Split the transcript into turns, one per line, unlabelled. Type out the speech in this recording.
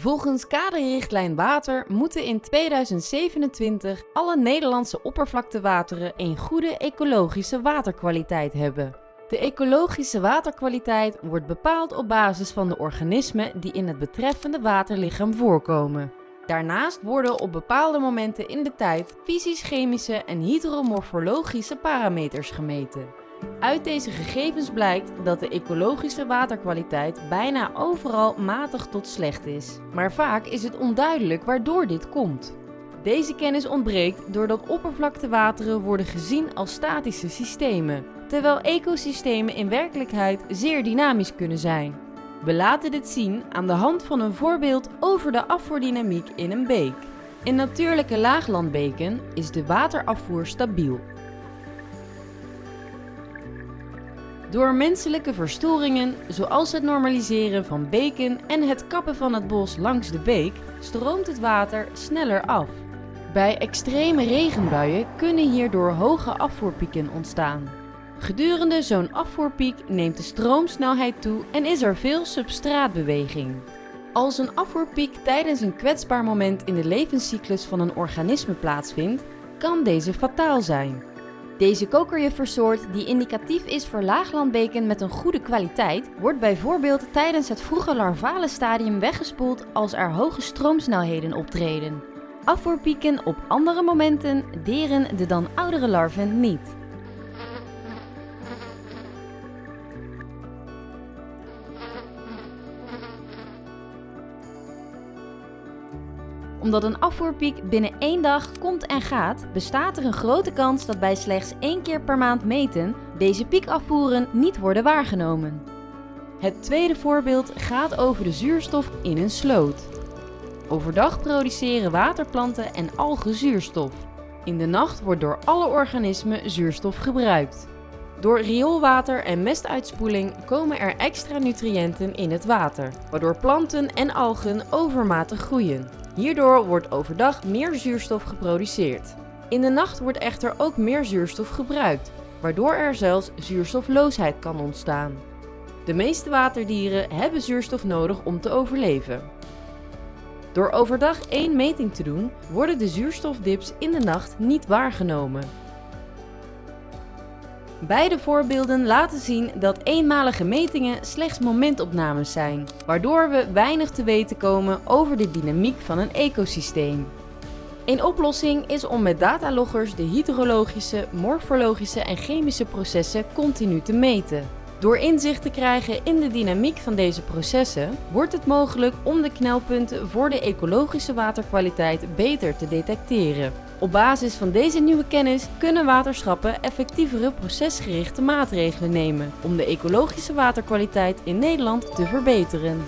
Volgens kaderrichtlijn water moeten in 2027 alle Nederlandse oppervlaktewateren een goede ecologische waterkwaliteit hebben. De ecologische waterkwaliteit wordt bepaald op basis van de organismen die in het betreffende waterlichaam voorkomen. Daarnaast worden op bepaalde momenten in de tijd fysisch-chemische en hydromorfologische parameters gemeten. Uit deze gegevens blijkt dat de ecologische waterkwaliteit bijna overal matig tot slecht is. Maar vaak is het onduidelijk waardoor dit komt. Deze kennis ontbreekt doordat oppervlaktewateren worden gezien als statische systemen, terwijl ecosystemen in werkelijkheid zeer dynamisch kunnen zijn. We laten dit zien aan de hand van een voorbeeld over de afvoerdynamiek in een beek. In natuurlijke laaglandbeken is de waterafvoer stabiel. Door menselijke verstoringen, zoals het normaliseren van beken en het kappen van het bos langs de beek, stroomt het water sneller af. Bij extreme regenbuien kunnen hierdoor hoge afvoerpieken ontstaan. Gedurende zo'n afvoerpiek neemt de stroomsnelheid toe en is er veel substraatbeweging. Als een afvoerpiek tijdens een kwetsbaar moment in de levenscyclus van een organisme plaatsvindt, kan deze fataal zijn. Deze kokerjuffersoort, die indicatief is voor laaglandbeken met een goede kwaliteit, wordt bijvoorbeeld tijdens het vroege larvale stadium weggespoeld als er hoge stroomsnelheden optreden. Afvoerpieken op andere momenten deren de dan oudere larven niet. Omdat een afvoerpiek binnen één dag komt en gaat, bestaat er een grote kans dat bij slechts één keer per maand meten deze piekafvoeren niet worden waargenomen. Het tweede voorbeeld gaat over de zuurstof in een sloot. Overdag produceren waterplanten en algen zuurstof. In de nacht wordt door alle organismen zuurstof gebruikt. Door rioolwater en mestuitspoeling komen er extra nutriënten in het water, waardoor planten en algen overmatig groeien. Hierdoor wordt overdag meer zuurstof geproduceerd. In de nacht wordt echter ook meer zuurstof gebruikt, waardoor er zelfs zuurstofloosheid kan ontstaan. De meeste waterdieren hebben zuurstof nodig om te overleven. Door overdag één meting te doen, worden de zuurstofdips in de nacht niet waargenomen. Beide voorbeelden laten zien dat eenmalige metingen slechts momentopnames zijn, waardoor we weinig te weten komen over de dynamiek van een ecosysteem. Een oplossing is om met dataloggers de hydrologische, morfologische en chemische processen continu te meten. Door inzicht te krijgen in de dynamiek van deze processen, wordt het mogelijk om de knelpunten voor de ecologische waterkwaliteit beter te detecteren. Op basis van deze nieuwe kennis kunnen waterschappen effectievere procesgerichte maatregelen nemen om de ecologische waterkwaliteit in Nederland te verbeteren.